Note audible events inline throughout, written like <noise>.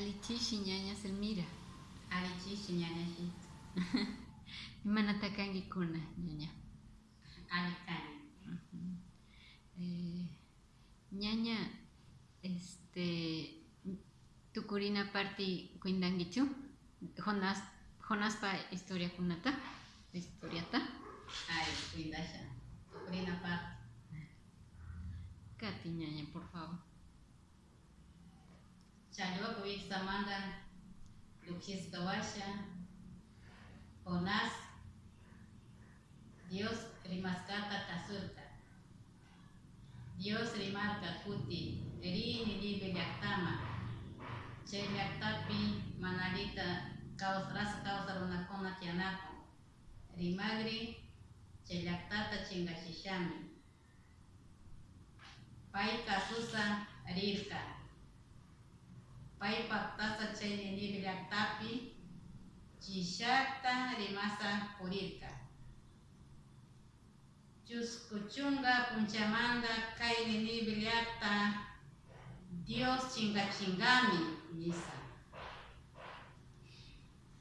Alichishi <laughs> ñaña Selmira. Alichishi ñañashi. Imanata kankikuna ñaña. Alikani. Eh, ñaña, este, tukurina parti kuindankichu? Jonas, Jonaspa historia kunata, historiata. Ay, cuidasha. Tukurina parti. Kati ñaña, por favor. Чаньокович Самандан, Lukis Гаваша, Onas, Dios Rimaskata casurta. Dios rimarca kuti, rini libe tama, Che tapi manalita kausras kausaruna kona tianako. Rimagri, che yaktata chingashishami. Pai kasusa rirka. Pay paktasa chay ninibi llaktapi chishakta rimasa purirka. Chuskuchunga punchamanda kay ninibi llakta Dios chinga chingami nisa.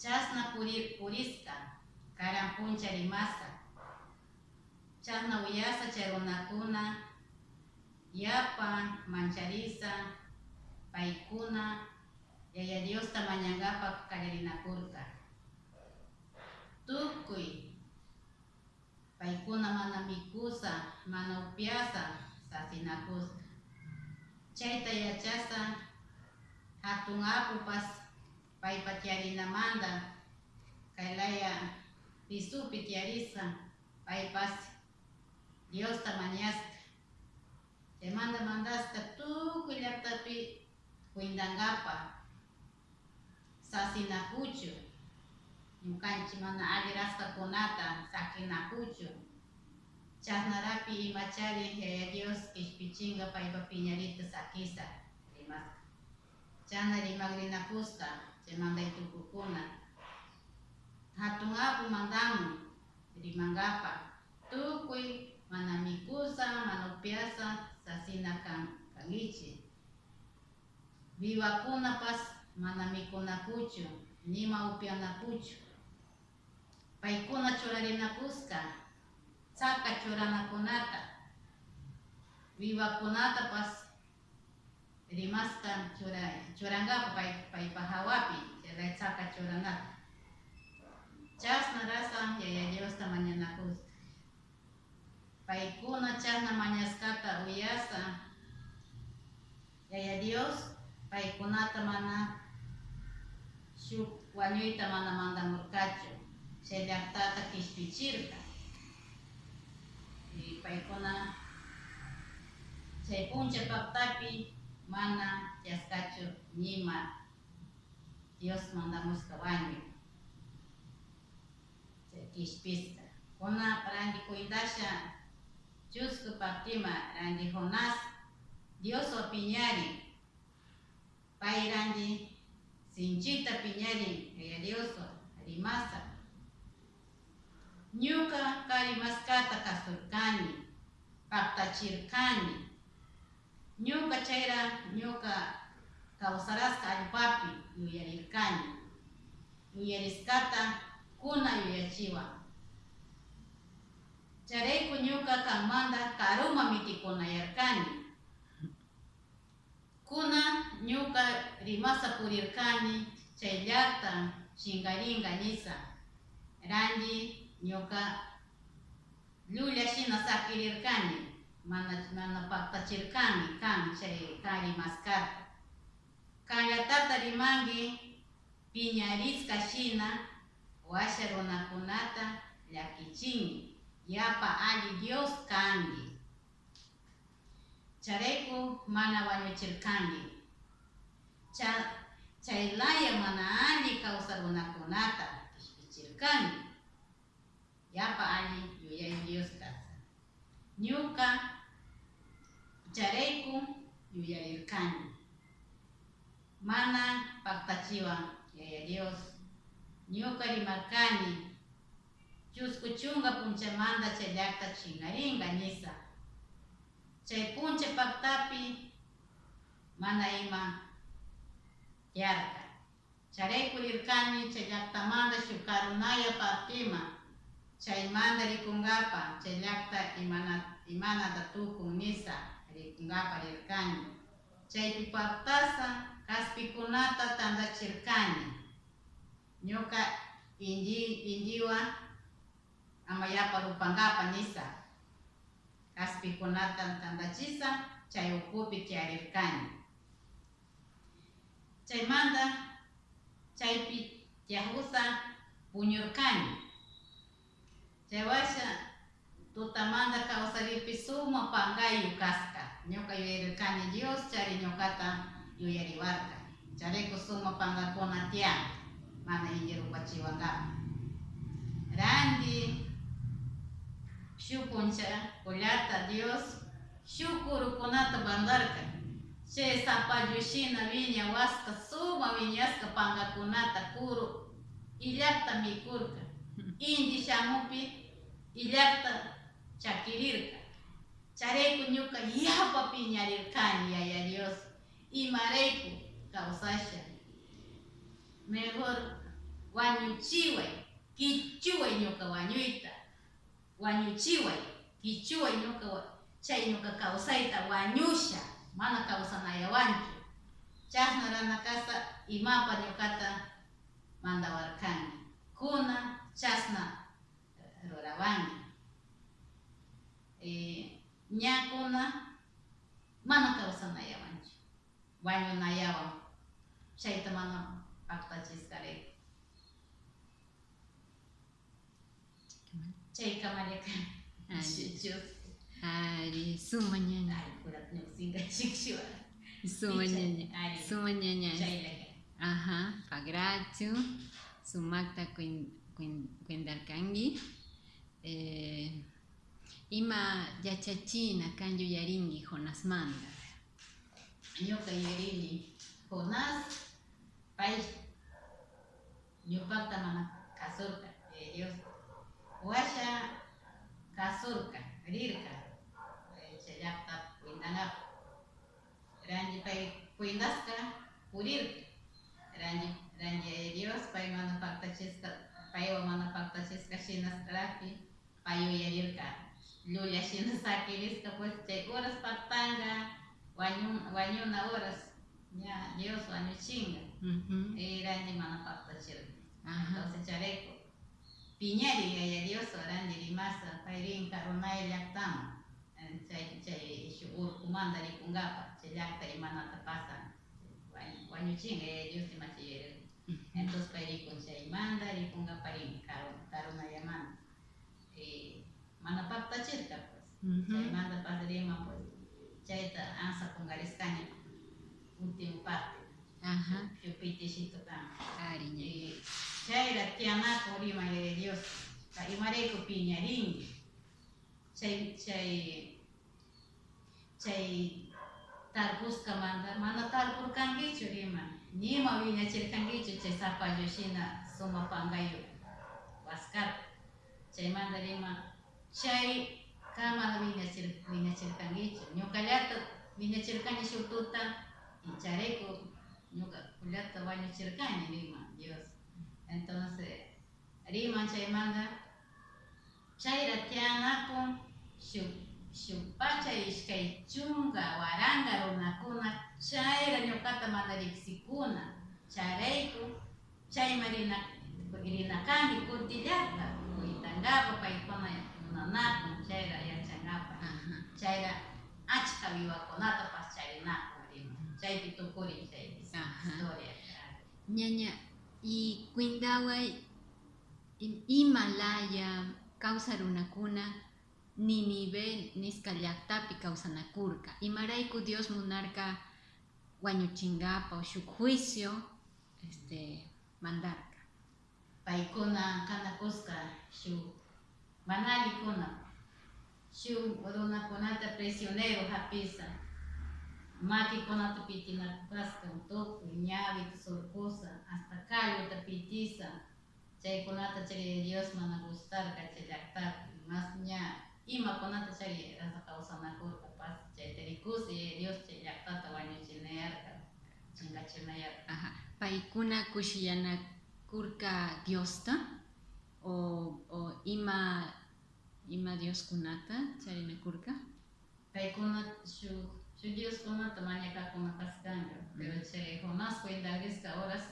Chasna purir puriska karan puncha rimasa. Chasna uyasa chay runakuna yapa mancharisa paikuna yaya Dios tamañangapa kallarinakurka. Tukuy paikuna mana mikusa, mana upiasa sasinakuska. Chayta yachasa hatun apupas paypa tiyarinamanda kaylaya pisupi tiyarisa paypas Dios tamañaska. Demanda mandaska tukuy llaktapi kuindangapa sasinakuchu ñukanchik mana alli rastakunata sakinakuchu chasnarapi imachari yaya Dios kishpichinga paypa piñarita sakisa. Rimaska chana rimagrinakuska chaymanday tukukuna hatun apu mandamun rimangapa tukuy mana mikusa mana upiasa sasina kan kangichi vivakunapas mana mikunakuchu nima upianakuchu paykuna churarinakuska tsaka churanakunata pas rimaska chura churangapa pay paypa hawapi chay tsaka churanata chasna rasa yaya Diosta mañanakuska. Paykuna chasna mañaskata uyasa yaya Dios paikunata shuk wañuyta mana mandamurkachu shallactata kishpichirka y paikuna chay puncha paktapi mana chaskachu nima Dios mandamushka wañuy kishpisqa kuna randi kuidasha chusku paktima randi jonas Dios opinyari. Pay rangi sinchita piñarin yaya Arimasa. rimasa ñuka karimaskata kasurkani paktachirkani ñuka chayra ñuka kawsaraska allpapi yuyarirkani yuyariskata kuna yuyachiwa. charayku ñuka kanmanta karuma mitikunayarkani kuna nyuka rimasapurirkani chayllata chinkarinkanisa rangi ñuka llullashina sakirirkani mana mana paktachirkani kan chay kari maskarta. Kallatata rimanki piñarisca shina washa runakunata llakichinki yapa ali dios kanki charayku mana wañuchirkangi cha chaylaya mana alli kawsar pishpichirkani yapa alli yuyay Dios kasa. Ñuka charayku yuyarirkani mana paktachiwan yaya Dios. Ñuka rimarkani chusku chunga punchamanta chay llakta chingaringa nisa chay puncha paktapi mana ima tiarka. Charaykurirkani chay llaqtamanta shuk karunaya partima chaymanta rikungapa chay llaqta imana imanata tukun nisa rikungapa rirkani chaypi paktasa kaspikunata tantachirkani. Ñuka inji injiwa amayapa rupangapa nisa kaspikunata tantachisa chay ukupi tiyarirkani chaymanta chaypi tiyakusa puñurkani chaywasha tutamanta kawsaripi suma pangayu kaska. Ñuka yuyarirkani Dios chari ñukata yuyariwarka charayku suma pankakuna tiyan mana inji rupachiwankapa randi Шукунча, Кулята, Диос, Шукуру Куната Бандарка, Ше Сапа Юшина Виня Васка Сума Виньяска Панга Куната Куру, Илякта Микурка, Инди Шамупи, Илякта Чакирирка. Chareku ñuka yapa piñarirkani yaya Dios, imarayku kawsasha. Mejor wañuchiway, kichuway ñuka wañuyta. wanyuchiwe kichua inuka cha inuka kausaita wanyusha mana kausanaya wanchu chasnaranakasa imapa ñukata mandawarkanki kuna chasna rurawanki e, ñakuna mana kawsanayawanchu wañunayawan chayta mana paktachiskarayku chay kamarikani Ari, Ari. suma ñaña. chaylaka Ajá, pagrachu, sumakta kuin, kuin, kuindarkangi. Eh, ima yachachina kanyu yaringi ñupakta llulla shina sakirisqa pues chay horas paktanga wañu wañuna horas ña Dios wañuchinga Ujú, ranji mana paktachirka Ajá, entonces chareko piñari yaya Dios ranji rimasa payrin karunay llaktama chay chay shuk urkumanta rikungapa chay llakta imanata pasan Wañ- wañuchinga yaya Dios imachiyere entonces pay rikun chaymanta rikungaparin karu karunayamanta eh, Mm-hmm. mana papta cirka pues mm -hmm. chay manda padrema pues chaita ansa pungariscaña último parte Ajá. Chupitishito tam. Cariño. Y chaira tiana corima de Dios. Taimareco piñarín. Chay, chay, chay, tarbuska manda, manda tarbur kangicho rima. Nima viña chir kangicho chay sapa yoshina suma pangayo. Vascar. Chay manda rima. Chay kamana wiñachir wiñachirkankichu ñukallata wiñachirkani shuk tuta y charayku ñuka kullata wañuchirkani rima Dios. Entonces rima chaymanta chayra tiyanakun shuk shuk pacha ishkay chunka waranga runakuna chayra ñukata mana riqsikuna charayku chayma rina rinakani kutillata kuytangapa paykuna munanakun chayra yachangapa Ajá, chayra achka vivakunatapas charinakun rima chaypi tukurin chay historia ñaña, y kuindaway im- Himalaya kawsarunakuna Ninive nisqa llaqtapi kawsanakurka imarayku Dios munarka wañuchingapa o shuk juicio este, mandarka paykuna kanakusqa shuk manalikuna shuk runakunata prisionero hapisa makikunata pitinakasqa tukuy ñawita surkusa hasta kalluta pitisa. Chaykunata chari Dios mana gustarka chay llaqtapi mas ña imakunata chari rasa kawsanakurka pas chay tarikusi Dios chay llaqtata wañuchinayarka chingachinayarka Ajá. paikuna kushiyanakurka Diosta o, o ima ima Dioskunata charinakurka Paykuna shu shu Dioskunata mañakakunapaskanga, pero chay Jonás cuendarisqa horas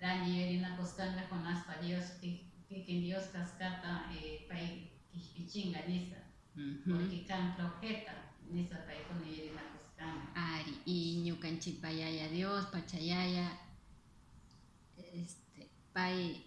rangi yurinakusqanga Jonaspa Dios ki- kikin Dios kaskata eh, pay kishpichinga nisa, Ujú. porque kan profeta nisa paykuna yurinakusqanga. Ari, y ñukanchipa yaya Dios, pachayaya, este, pay,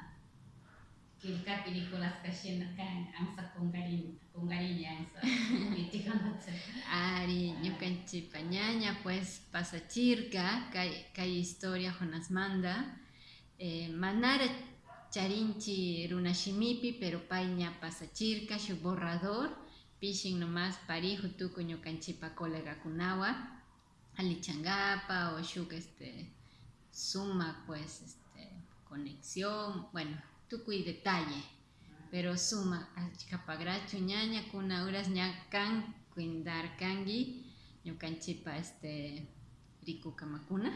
Chayraiku Dios, chasnari, eh, cuindarka o imarka, chay Ninive runakunamanda, ne? Ari. Pagrachu ñaña, Chay historia mana kilka películas kashina kan angsa kungarin kungarinya angsa mitikanatsa. Ari, ñukanchipa ñaña, pues pasachirka, kay, kay historia Jonas manda, eh, manara charinchi runashimipi, pero payña pasachirka, shuk borrador, pishin nomás parihu tuku ñukanchipa colega kunawa, alichangapa o shuk este, suma pues este, conexión, bueno, tuku y detalle. pero suma achkapagrachu ñaña kuna uras ñakan kuindar kangi ñukanchipa este rikukamakuna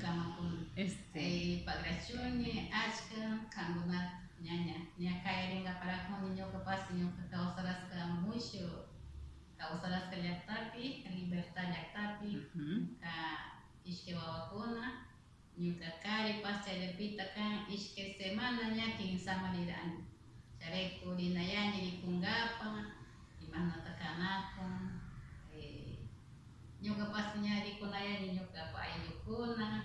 Kamakun. este Eh, pagrachuni achka kanguna ñaña ña kayringa para juni ñoka pasi ñoka kawsaraska mucho kawsaraska llaktapi libertad llaktapi ka ishke wawakuna Niutakari pascayapitakan iske semananya king samaliran. Careku dinayani di mana tekanan kan e, nyoga pasnya dikunayani nyoga apa ayukuna.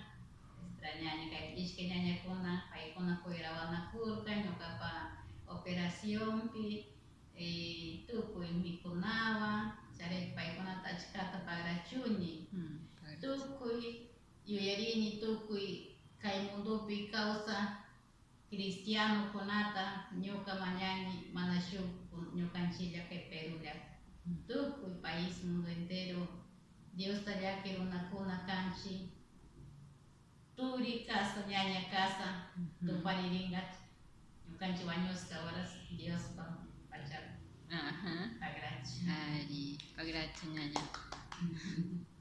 Istranya kayak iske nyanya kuna, kayak kuna kuirawana kurka nyoga apa operasion pi. Eh, tuku imikunawa, kuna paikuna tajkata pagracuni. Hmm, tuku tukuy yuyarini tukuy kay mundupi kawsa cristiano kunata ñuka mañani mana shuk ñukanchilla kay Perulla tukuy país mundo entero Dios tallaki runakuna kanchi turi casa ñaña casa ujú. tupariringat ñukanchi wañusqa horas Dios pa pachak Ajá. pagrachi Ari, pagrachu ñaña. <laughs>